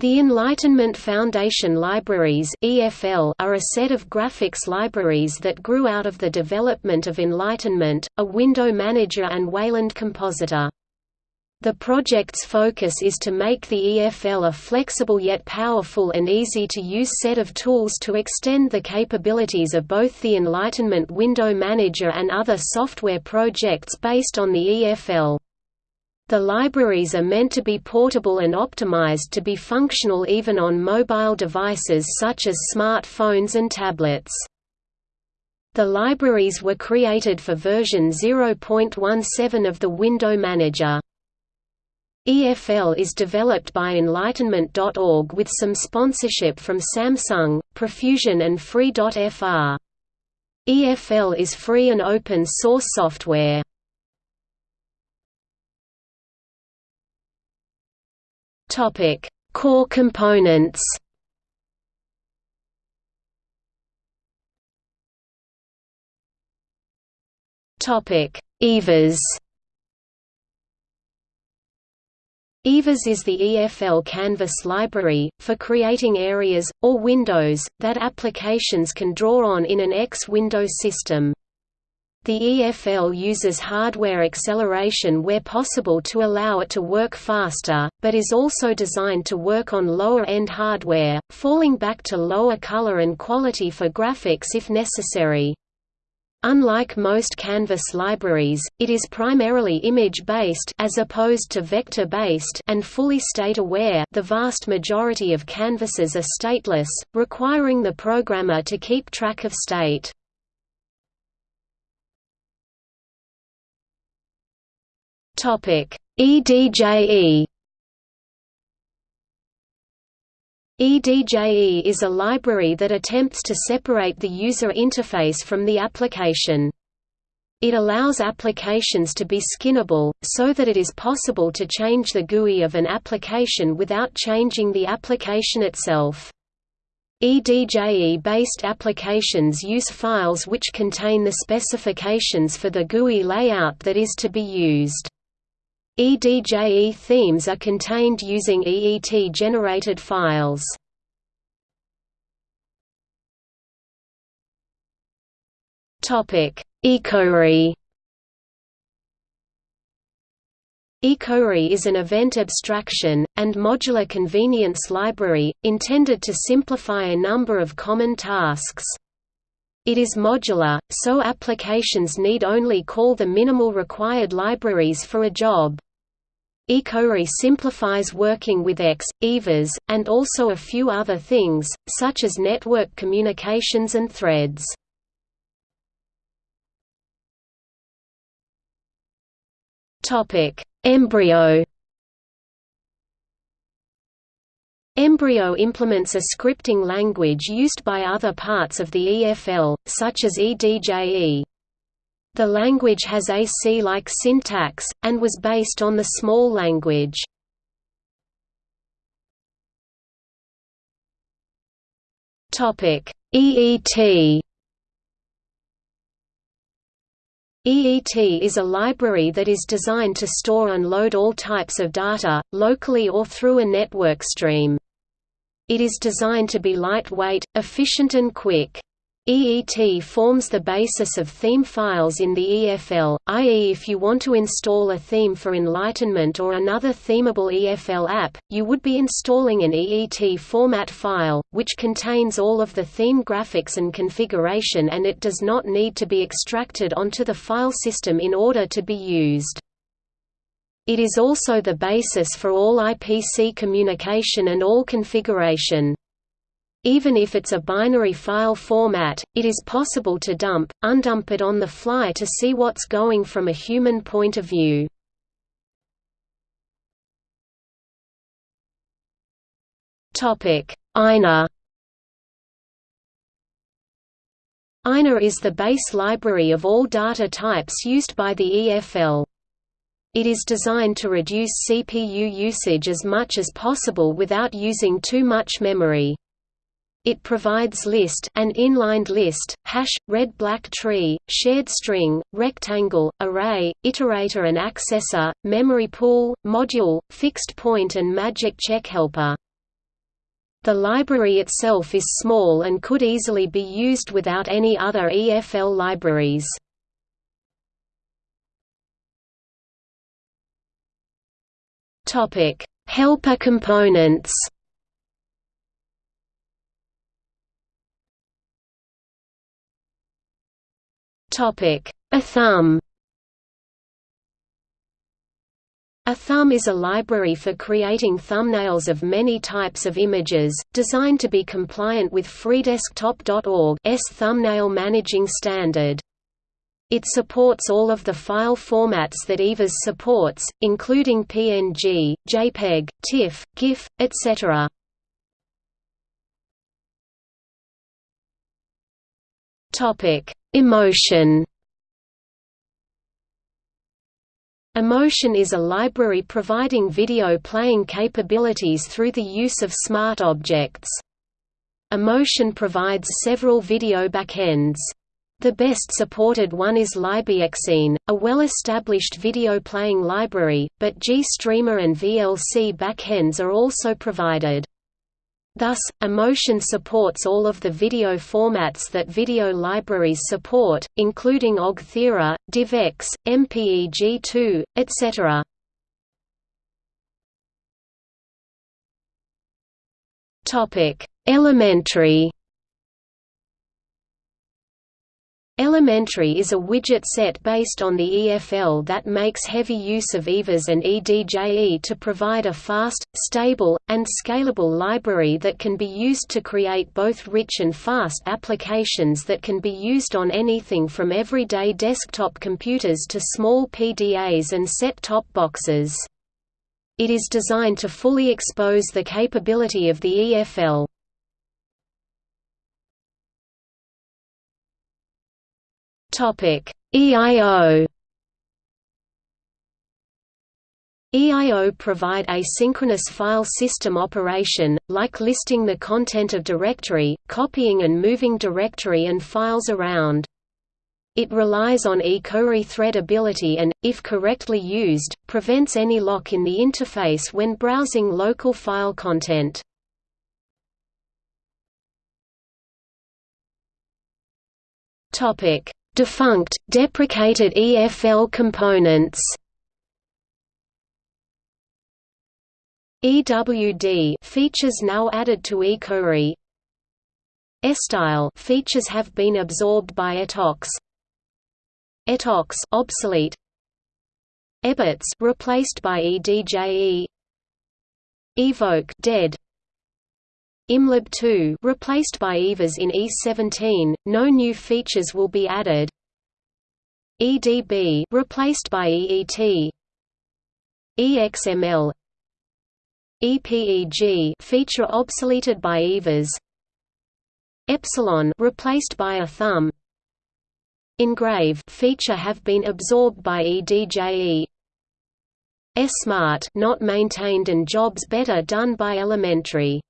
The Enlightenment Foundation Libraries (EFL) are a set of graphics libraries that grew out of the development of Enlightenment, a window manager and Wayland compositor. The project's focus is to make the EFL a flexible yet powerful and easy-to-use set of tools to extend the capabilities of both the Enlightenment Window Manager and other software projects based on the EFL. The libraries are meant to be portable and optimized to be functional even on mobile devices such as smartphones and tablets. The libraries were created for version 0.17 of the Window Manager. EFL is developed by Enlightenment.org with some sponsorship from Samsung, Profusion and Free.fr. EFL is free and open source software. Topic: Core components. Topic: EVAS. EVAS is the EFL Canvas library, for creating areas, or windows, that applications can draw on in an X window system. The EFL uses hardware acceleration where possible to allow it to work faster, but is also designed to work on lower-end hardware, falling back to lower color and quality for graphics if necessary. Unlike most Canvas libraries, it is primarily image-based as opposed to vector-based and fully state-aware the vast majority of canvases are stateless, requiring the programmer to keep track of state. EDJE EDJE is a library that attempts to separate the user interface from the application. It allows applications to be skinnable, so that it is possible to change the GUI of an application without changing the application itself. EDJE-based applications use files which contain the specifications for the GUI layout that is to be used. EDJE themes are contained using EET-generated files. Ecore Ecore is an event abstraction, and modular convenience library, intended to simplify a number of common tasks. It is modular, so applications need only call the minimal required libraries for a job. Ecore simplifies working with X, EVAS, and also a few other things, such as network communications and threads. Embryo Embryo implements a scripting language used by other parts of the EFL, such as EDJE. The language has a C-like syntax, and was based on the small language. EET EET is a library that is designed to store and load all types of data, locally or through a network stream. It is designed to be lightweight, efficient and quick. EET forms the basis of theme files in the EFL, i.e. if you want to install a theme for Enlightenment or another themable EFL app, you would be installing an EET format file, which contains all of the theme graphics and configuration and it does not need to be extracted onto the file system in order to be used. It is also the basis for all IPC communication and all configuration. Even if it's a binary file format, it is possible to dump, undump it on the fly to see what's going from a human point of view. Eina Eina is the base library of all data types used by the EFL. It is designed to reduce CPU usage as much as possible without using too much memory. It provides list an inlined list, hash, red-black tree, shared string, rectangle, array, iterator and accessor, memory pool, module, fixed point and magic check helper. The library itself is small and could easily be used without any other EFL libraries. Helper components. Topic: Ethumb. A thumb is a library for creating thumbnails of many types of images, designed to be compliant with freedesktop.org's thumbnail managing standard. It supports all of the file formats that EVAS supports, including PNG, JPEG, TIFF, GIF, etc. Emotion Emotion is a library providing video playing capabilities through the use of smart objects. Emotion provides several video backends. The best supported one is libxine, a well-established video playing library, but GStreamer and VLC backends are also provided. Thus, Emotion supports all of the video formats that video libraries support, including OGG Theora, DivX, MPEG-2, etc. Elementary Elementary is a widget set based on the EFL that makes heavy use of EVAS and EDJE to provide a fast, stable, and scalable library that can be used to create both rich and fast applications that can be used on anything from everyday desktop computers to small PDAs and set-top boxes. It is designed to fully expose the capability of the EFL. EIO EIO provide asynchronous file system operation, like listing the content of directory, copying and moving directory and files around. It relies on Ecore thread ability and, if correctly used, prevents any lock in the interface when browsing local file content. Topic: Defunct, deprecated EFL components. EWD features now added to Ecore EStyle features have been absorbed by Etox Etox obsolete. EBITS replaced by EDJE Evoak dead ImLib2 replaced by EVAS in E17, no new features will be added. EDB replaced by EET. EXML EPEG feature obsoleted by EVAS. Epsilon replaced by Ethumb. Engrave feature have been absorbed by EDJE. Esmart not maintained and jobs better done by Elementary